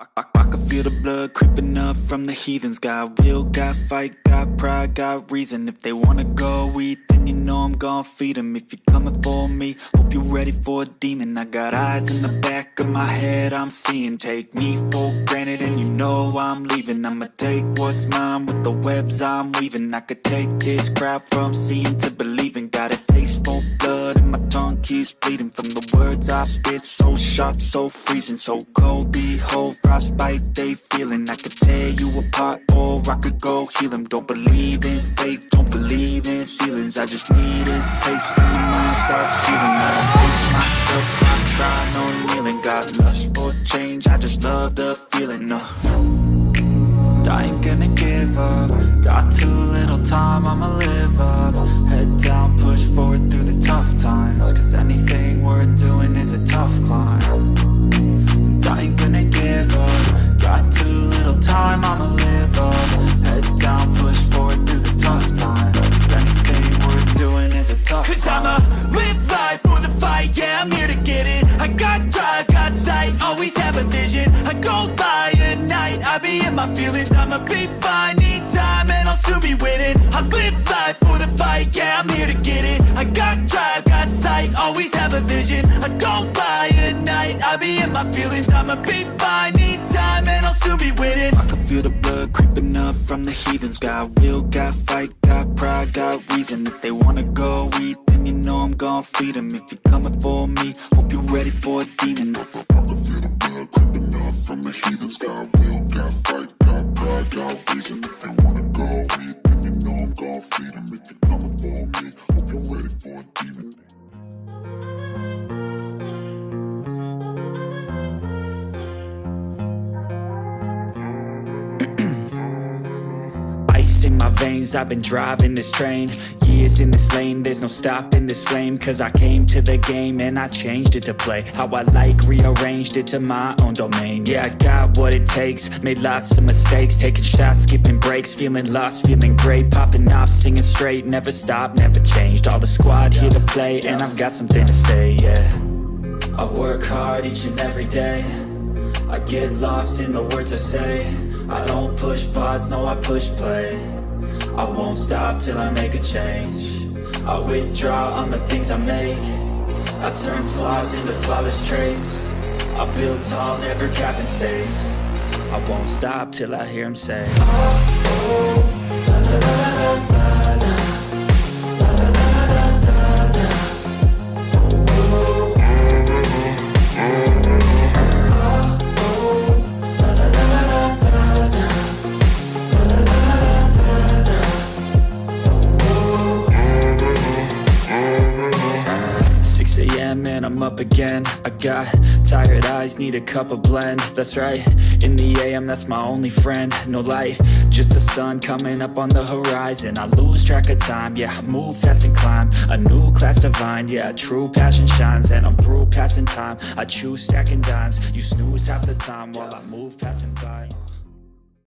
I, I, I can feel the blood creeping up from the heathens. Got will, got fight, got pride, got reason. If they wanna go eat, then you know I'm gon' feed them If you're coming for me, hope you're ready for a demon. I got eyes in the back of my head, I'm seeing. Take me for granted and you know I'm leaving. I'ma take what's mine with the webs I'm weaving. I could take this crowd from seeing to believing. Got a taste for keeps bleeding From the words I spit, so sharp, so freezing So cold, behold, frostbite they feeling. I could tear you apart or I could go heal them Don't believe in fate, don't believe in ceilings. I just need a taste and my mind starts feeling. I don't pace myself, I cry, no kneeling. Got lust for change, I just love the feeling, no I ain't gonna give up. Got too little time, I'ma live up night, I be in my feelings I'ma be fine, need time, and I'll soon be winning. I live life for the fight, yeah, I'm here to get it. I got drive, got sight, always have a vision. I go by at night, I be in my feelings I'ma be fine, need time, and I'll soon be winning. I can feel the blood creeping up from the heathens. Got will, got fight, got pride, got reason. If they wanna go eat, then you know I'm gon' feed them If you're coming for me, hope you're ready for a demon. I can feel the in my veins, I've been driving this train Years in this lane, there's no stopping this flame Cause I came to the game and I changed it to play How I like, rearranged it to my own domain. Yeah, I got what it takes, made lots of mistakes Taking shots, skipping breaks, feeling lost, feeling great Popping off, singing straight, never stopped, never changed. All the squad here to play and I've got something to say, yeah. I work hard each and every day. I get lost in the words I say. I don't push pause, no I push play I won't stop till I make a change. I withdraw on the things I make. I turn flaws into flawless traits. I build tall, never capped in space. I won't stop till I hear him say. Six a.m. and I'm up again. I got tired eyes, need a cup of blend. That's right, in the a.m. that's my only friend. No light, just the sun coming up on the horizon. I lose track of time, yeah, I move fast and climb. A new class divine, yeah, true passion shines. And I'm through passing time, I choose stacking dimes. You snooze half the time while I move passing by